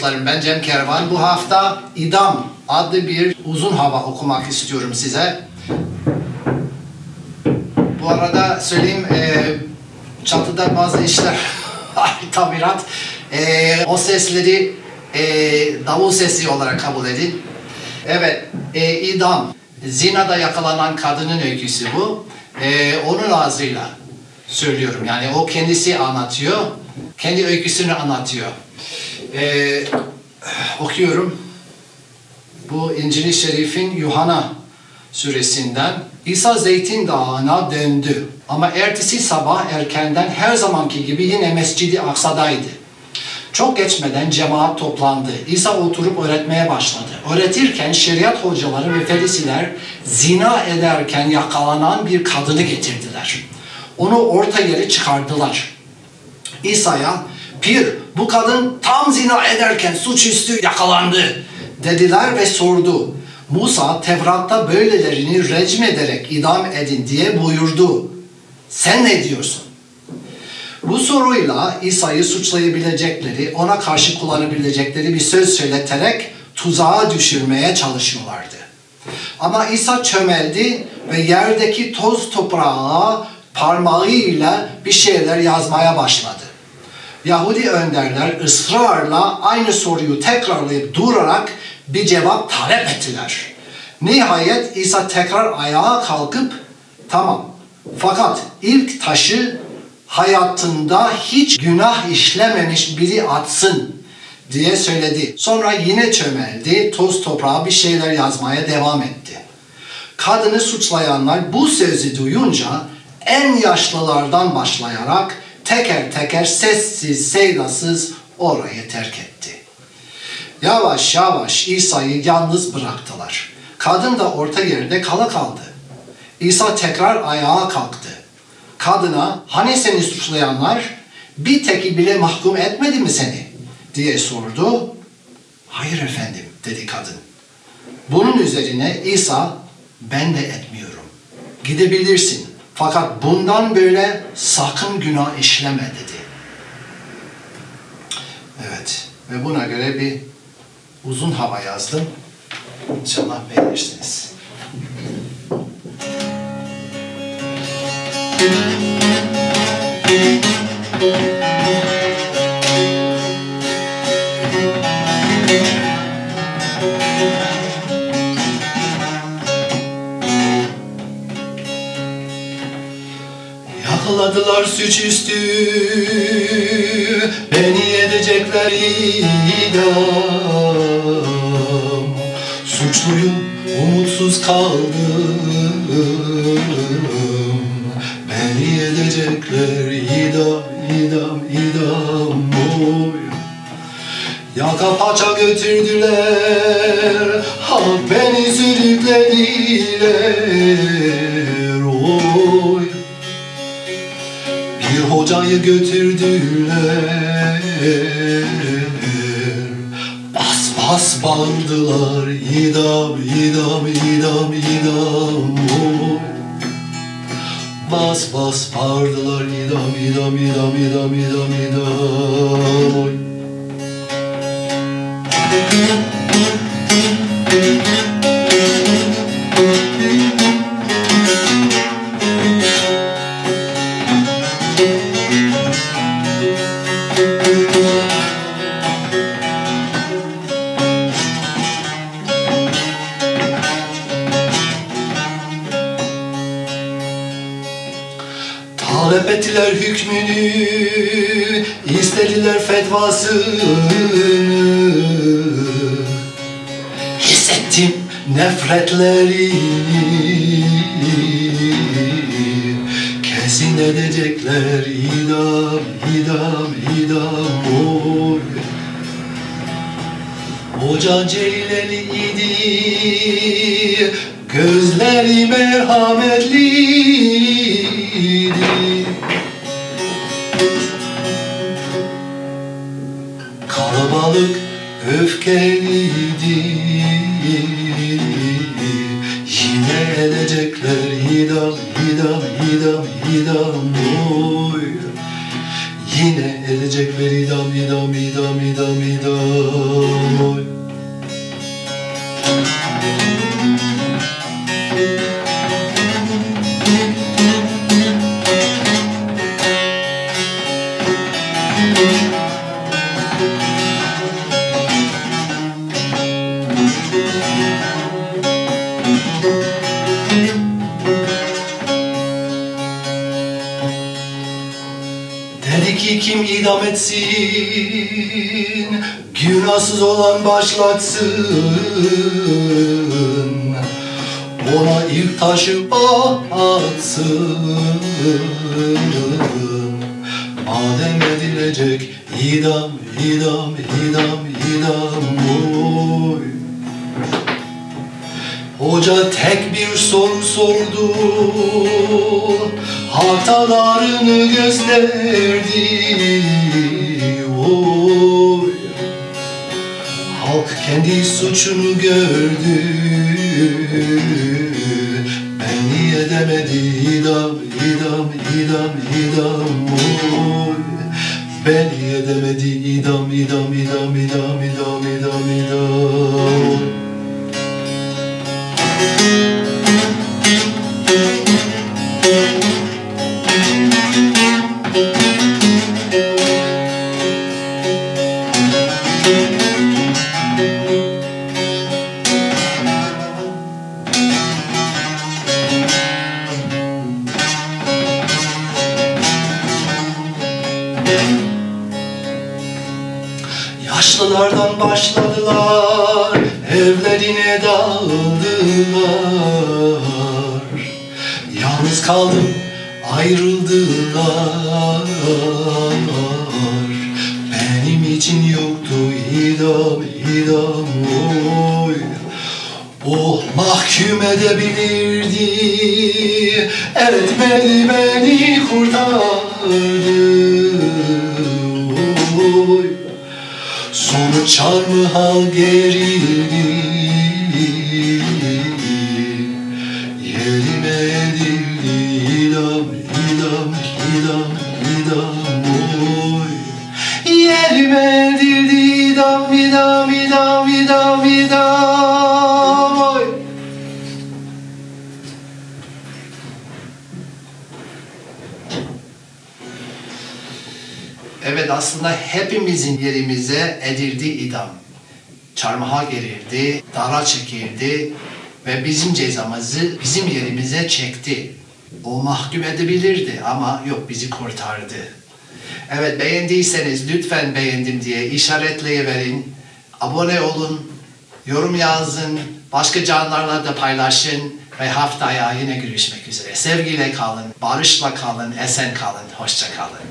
Dostlarım ben Cem Kervan. Bu hafta İdam adlı bir uzun hava okumak istiyorum size. Bu arada söyleyeyim e, çatıda bazı işler tabirat. E, o sesleri e, davul sesi olarak kabul edin. Evet, e, idam. Zinada yakalanan kadının öyküsü bu. E, onun ağzıyla söylüyorum. Yani o kendisi anlatıyor. Kendi öyküsünü anlatıyor. E, okuyorum. Bu İncil-i Şerif'in Yuhanna suresinden İsa Zeytin Dağı'na döndü. Ama ertesi sabah erkenden her zamanki gibi yine Mescid-i Aksa'daydı. Çok geçmeden cemaat toplandı. İsa oturup öğretmeye başladı. Öğretirken şeriat hocaları ve ferisiler zina ederken yakalanan bir kadını getirdiler. Onu orta yere çıkardılar. İsa'ya Pir bu kadın tam zina ederken suçüstü yakalandı dediler ve sordu. Musa Tevrat'ta böylelerini recm ederek idam edin diye buyurdu. Sen ne diyorsun? Bu soruyla İsa'yı suçlayabilecekleri, ona karşı kullanabilecekleri bir söz söyleterek tuzağa düşürmeye çalışıyorlardı. Ama İsa çömeldi ve yerdeki toz toprağa parmağıyla bir şeyler yazmaya başladı. Yahudi önderler ısrarla aynı soruyu tekrarlayıp durarak bir cevap talep ettiler. Nihayet İsa tekrar ayağa kalkıp tamam fakat ilk taşı hayatında hiç günah işlememiş biri atsın diye söyledi. Sonra yine çömeldi, toz toprağa bir şeyler yazmaya devam etti. Kadını suçlayanlar bu sözü duyunca en yaşlılardan başlayarak teker teker sessiz sedasız orayı terk etti. Yavaş yavaş İsa'yı yalnız bıraktılar. Kadın da orta yerde kala kaldı. İsa tekrar ayağa kalktı. Kadına hani seni suçlayanlar bir teki bile mahkum etmedi mi seni diye sordu. Hayır efendim dedi kadın. Bunun üzerine İsa ben de etmiyorum. Gidebilirsin fakat bundan böyle sakın günah işleme dedi. Evet ve buna göre bir uzun hava yazdım. İnşallah beğenirsiniz. Yakaladılar suçüstü Beni edecekler idam. Suçluyum umutsuz kaldım. Beni edecekler idam idam idam. Oy. Yaka paça götürdüler Ha beni sürüklediler. Oy bir hocayı götürdüler Bas bas bağırdılar İdam, idam, idam, idam. Bas bas bağırdılar İdam, idam, idam, idam, idam, idam oy. Talep hükmünü, istediler fetvasını. Hissettim nefretlerini, kesin edecekler. İdam, idam, idam. Oy. Hoca Ceyleliydi Gözleri merhametliydi öfkeliydi. Yine edecekler idam, idam, idam, idam oy. Yine edecekler idam, idam, idam, idam, idam oy etsin, günahsız olan başlatsın. Ona ilk taşı atsın. Madem edilecek idam, idam, idam, idam oy. Hoca tek bir soru sordu. Hatalarını gösterdi. Oy. Halk kendi suçunu gördü. Beni edemedi idam, idam, idam, idam. Oy. Beni edemedi idam, idam, idam, idam, idam, idam, idam. Yaşlılardan başladılar, evlerine dağıldılar. Yalnız kaldım, ayrıldılar. Benim için yoktu idam, idam oy. O mahkum edebilirdi, etmedi beni kurtardı. Çarmı hal gerildi Yerime edildi idam, idam, idam, idam Evet aslında hepimizin yerimize edildi idam. Çarmıha gerildi, dara çekildi ve bizim cezamızı bizim yerimize çekti. O mahkum edebilirdi ama yok bizi kurtardı. Evet beğendiyseniz lütfen beğendim diye işaretleyiverin. Abone olun, yorum yazın, başka canlarla da paylaşın ve haftaya yine görüşmek üzere. Sevgiyle kalın, barışla kalın, esen kalın, hoşça kalın.